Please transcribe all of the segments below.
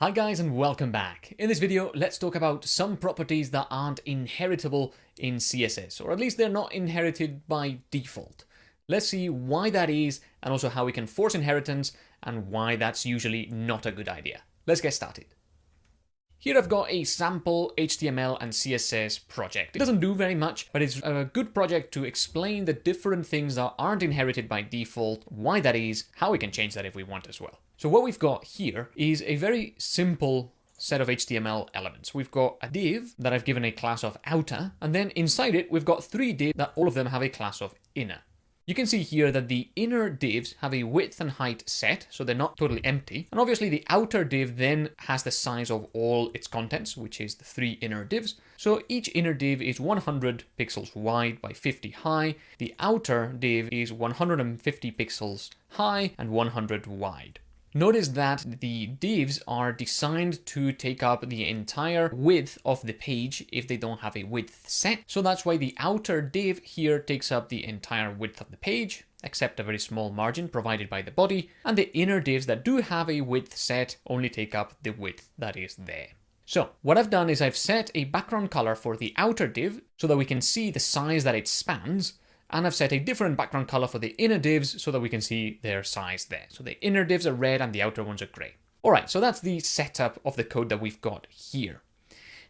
Hi guys and welcome back. In this video, let's talk about some properties that aren't inheritable in CSS, or at least they're not inherited by default. Let's see why that is, and also how we can force inheritance, and why that's usually not a good idea. Let's get started. Here I've got a sample HTML and CSS project. It doesn't do very much, but it's a good project to explain the different things that aren't inherited by default, why that is, how we can change that if we want as well. So what we've got here is a very simple set of HTML elements. We've got a div that I've given a class of outer, and then inside it, we've got three divs that all of them have a class of inner. You can see here that the inner divs have a width and height set, so they're not totally empty. And obviously the outer div then has the size of all its contents, which is the three inner divs. So each inner div is 100 pixels wide by 50 high. The outer div is 150 pixels high and 100 wide. Notice that the divs are designed to take up the entire width of the page if they don't have a width set. So that's why the outer div here takes up the entire width of the page, except a very small margin provided by the body, and the inner divs that do have a width set only take up the width that is there. So what I've done is I've set a background color for the outer div so that we can see the size that it spans, and I've set a different background color for the inner divs so that we can see their size there. So the inner divs are red and the outer ones are gray. All right, so that's the setup of the code that we've got here.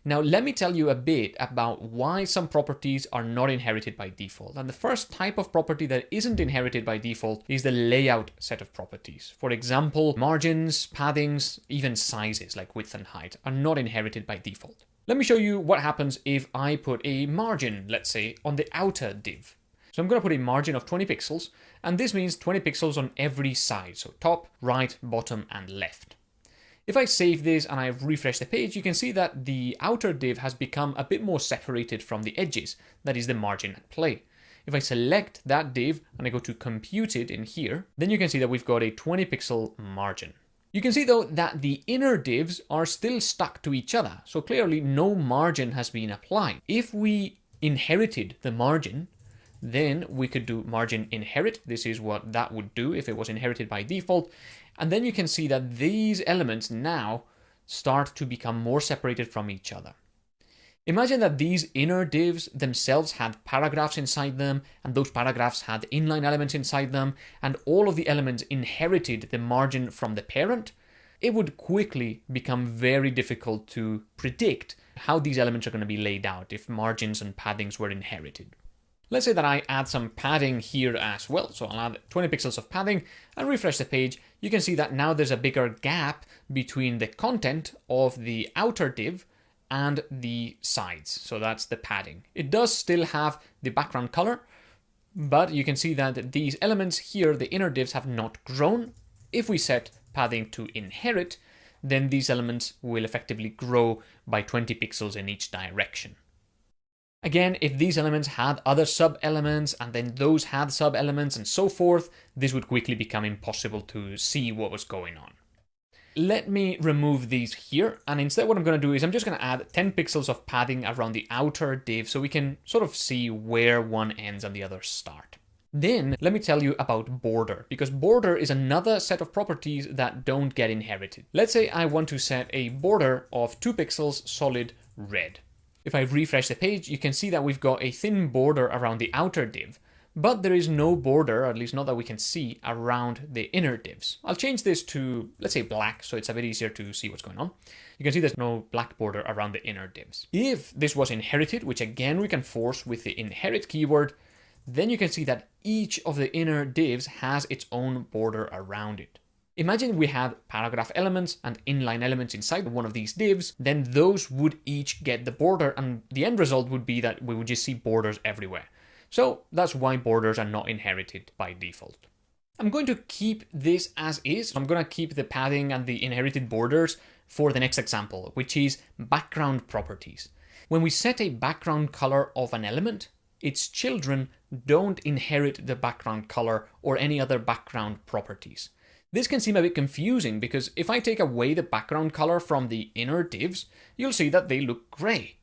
Now, let me tell you a bit about why some properties are not inherited by default. And the first type of property that isn't inherited by default is the layout set of properties. For example, margins, paddings, even sizes like width and height are not inherited by default. Let me show you what happens if I put a margin, let's say, on the outer div. So I'm going to put a margin of 20 pixels, and this means 20 pixels on every side, so top, right, bottom, and left. If I save this and I refresh the page, you can see that the outer div has become a bit more separated from the edges, that is the margin at play. If I select that div and I go to compute it in here, then you can see that we've got a 20 pixel margin. You can see though that the inner divs are still stuck to each other, so clearly no margin has been applied. If we inherited the margin, then we could do margin inherit. This is what that would do if it was inherited by default. And then you can see that these elements now start to become more separated from each other. Imagine that these inner divs themselves had paragraphs inside them, and those paragraphs had inline elements inside them, and all of the elements inherited the margin from the parent. It would quickly become very difficult to predict how these elements are going to be laid out if margins and paddings were inherited. Let's say that I add some padding here as well. So I'll add 20 pixels of padding and refresh the page. You can see that now there's a bigger gap between the content of the outer div and the sides. So that's the padding. It does still have the background color, but you can see that these elements here, the inner divs have not grown. If we set padding to inherit, then these elements will effectively grow by 20 pixels in each direction. Again, if these elements had other sub-elements and then those had sub-elements and so forth, this would quickly become impossible to see what was going on. Let me remove these here, and instead what I'm going to do is I'm just going to add 10 pixels of padding around the outer div so we can sort of see where one ends and the other start. Then let me tell you about border, because border is another set of properties that don't get inherited. Let's say I want to set a border of 2 pixels solid red. If I refresh the page, you can see that we've got a thin border around the outer div, but there is no border, at least not that we can see, around the inner divs. I'll change this to, let's say black, so it's a bit easier to see what's going on. You can see there's no black border around the inner divs. If this was inherited, which again we can force with the inherit keyword, then you can see that each of the inner divs has its own border around it. Imagine we had paragraph elements and inline elements inside one of these divs, then those would each get the border and the end result would be that we would just see borders everywhere. So that's why borders are not inherited by default. I'm going to keep this as is. I'm going to keep the padding and the inherited borders for the next example, which is background properties. When we set a background color of an element, its children don't inherit the background color or any other background properties. This can seem a bit confusing because if I take away the background color from the inner divs, you'll see that they look gray.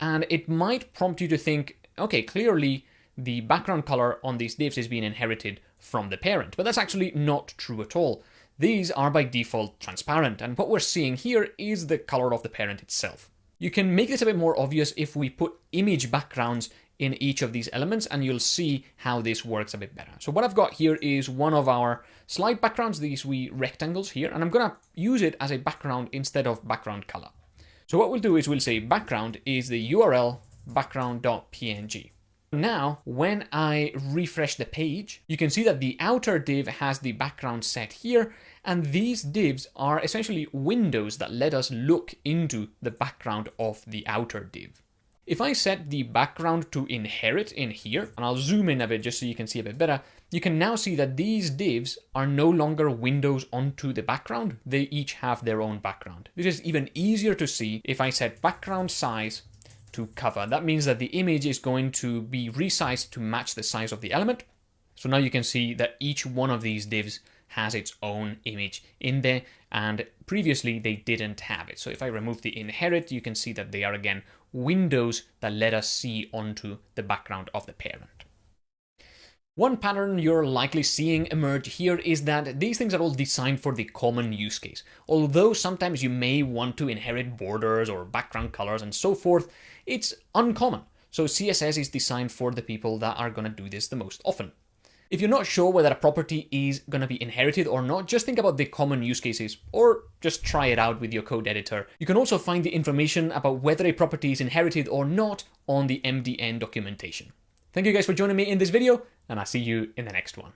And it might prompt you to think, okay, clearly the background color on these divs is being inherited from the parent, but that's actually not true at all. these are by default transparent, and what we're seeing here is the color of the parent itself. You can make this a bit more obvious if we put image backgrounds in each of these elements and you'll see how this works a bit better. So what I've got here is one of our slide backgrounds, these wee rectangles here, and I'm gonna use it as a background instead of background color. So what we'll do is we'll say background is the URL background.png. Now, when I refresh the page, you can see that the outer div has the background set here, and these divs are essentially windows that let us look into the background of the outer div. If I set the background to inherit in here, and I'll zoom in a bit just so you can see a bit better, you can now see that these divs are no longer windows onto the background. They each have their own background. This is even easier to see if I set background size to cover. That means that the image is going to be resized to match the size of the element. So now you can see that each one of these divs has its own image in there and previously they didn't have it. So if I remove the inherit, you can see that they are again windows that let us see onto the background of the parent. One pattern you're likely seeing emerge here is that these things are all designed for the common use case. Although sometimes you may want to inherit borders or background colors and so forth, it's uncommon. So CSS is designed for the people that are going to do this the most often. If you're not sure whether a property is going to be inherited or not, just think about the common use cases or just try it out with your code editor. You can also find the information about whether a property is inherited or not on the MDN documentation. Thank you guys for joining me in this video, and I'll see you in the next one.